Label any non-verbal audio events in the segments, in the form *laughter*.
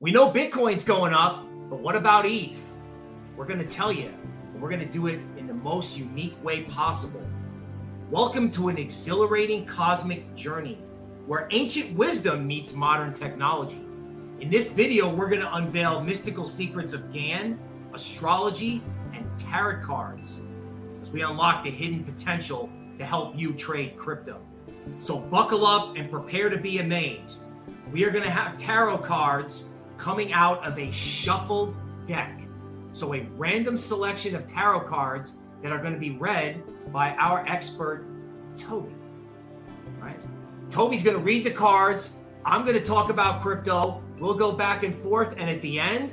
We know Bitcoin's going up, but what about ETH? We're going to tell you, and we're going to do it in the most unique way possible. Welcome to an exhilarating cosmic journey where ancient wisdom meets modern technology. In this video, we're going to unveil mystical secrets of Gann, astrology, and tarot cards as we unlock the hidden potential to help you trade crypto. So buckle up and prepare to be amazed. We are going to have tarot cards coming out of a shuffled deck. So a random selection of tarot cards that are going to be read by our expert, Toby. Right? Toby's going to read the cards. I'm going to talk about crypto. We'll go back and forth. And at the end,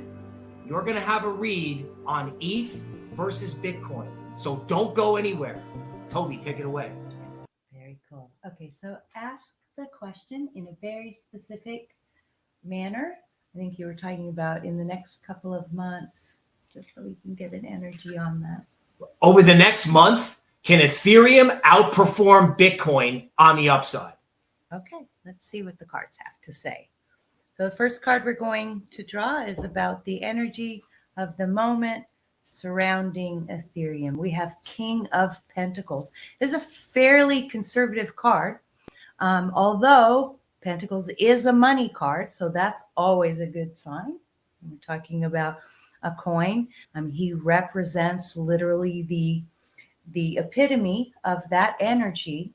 you're going to have a read on ETH versus Bitcoin. So don't go anywhere. Toby, take it away. Very cool. Okay, so ask the question in a very specific manner I think you were talking about in the next couple of months, just so we can get an energy on that. Over the next month, can Ethereum outperform Bitcoin on the upside? Okay, let's see what the cards have to say. So the first card we're going to draw is about the energy of the moment surrounding Ethereum. We have King of Pentacles. This is a fairly conservative card, um, although Pentacles is a money card, so that's always a good sign. We're talking about a coin. Um, he represents literally the the epitome of that energy,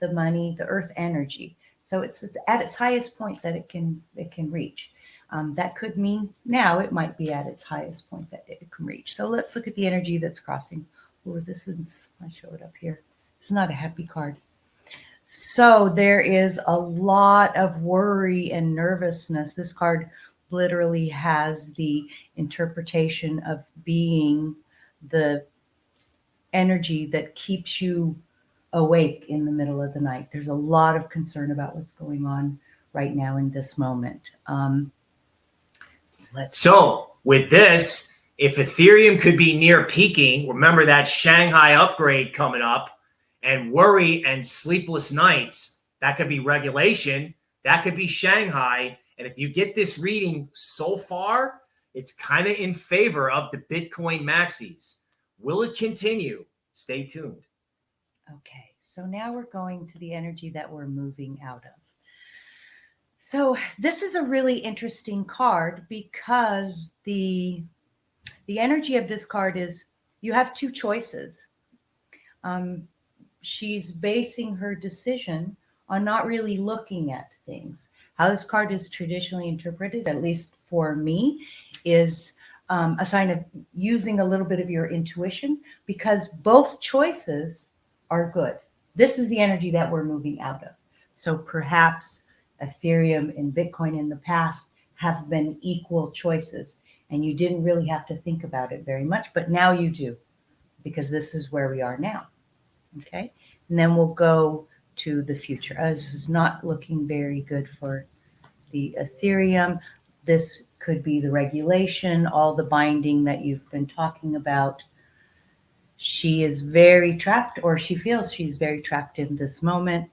the money, the earth energy. So it's at its highest point that it can it can reach. Um, that could mean now it might be at its highest point that it can reach. So let's look at the energy that's crossing. Oh, this is I show it up here. It's not a happy card. So there is a lot of worry and nervousness. This card literally has the interpretation of being the energy that keeps you awake in the middle of the night. There's a lot of concern about what's going on right now in this moment. Um, so with this, if Ethereum could be near peaking, remember that Shanghai upgrade coming up and worry and sleepless nights, that could be regulation, that could be Shanghai. And if you get this reading so far, it's kind of in favor of the Bitcoin maxis. Will it continue? Stay tuned. Okay, so now we're going to the energy that we're moving out of. So this is a really interesting card because the the energy of this card is you have two choices. Um, she's basing her decision on not really looking at things. How this card is traditionally interpreted, at least for me, is um, a sign of using a little bit of your intuition because both choices are good. This is the energy that we're moving out of. So perhaps Ethereum and Bitcoin in the past have been equal choices and you didn't really have to think about it very much, but now you do because this is where we are now. Okay. And then we'll go to the future. Uh, this is not looking very good for the Ethereum. This could be the regulation, all the binding that you've been talking about. She is very trapped, or she feels she's very trapped in this moment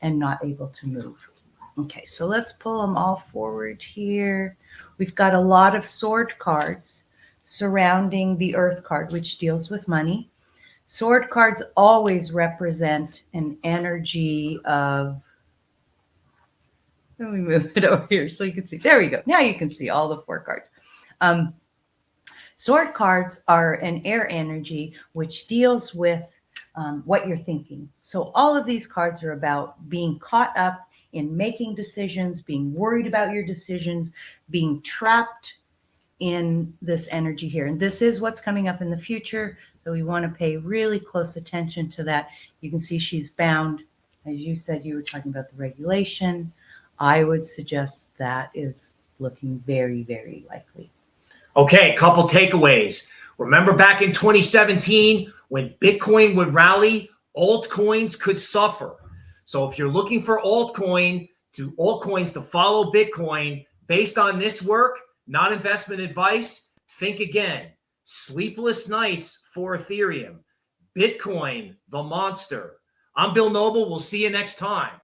and not able to move. Okay, so let's pull them all forward here. We've got a lot of sword cards surrounding the earth card, which deals with money. Sword cards always represent an energy of, let me move it *laughs* over here so you can see. There we go. Now you can see all the four cards. Um, sword cards are an air energy, which deals with um, what you're thinking. So all of these cards are about being caught up in making decisions, being worried about your decisions, being trapped in this energy here. And this is what's coming up in the future. So we want to pay really close attention to that. You can see she's bound. As you said, you were talking about the regulation. I would suggest that is looking very, very likely. Okay, couple takeaways. Remember back in 2017 when Bitcoin would rally, altcoins could suffer. So if you're looking for altcoin to altcoins to follow Bitcoin based on this work, not investment advice. Think again. Sleepless nights for Ethereum. Bitcoin, the monster. I'm Bill Noble. We'll see you next time.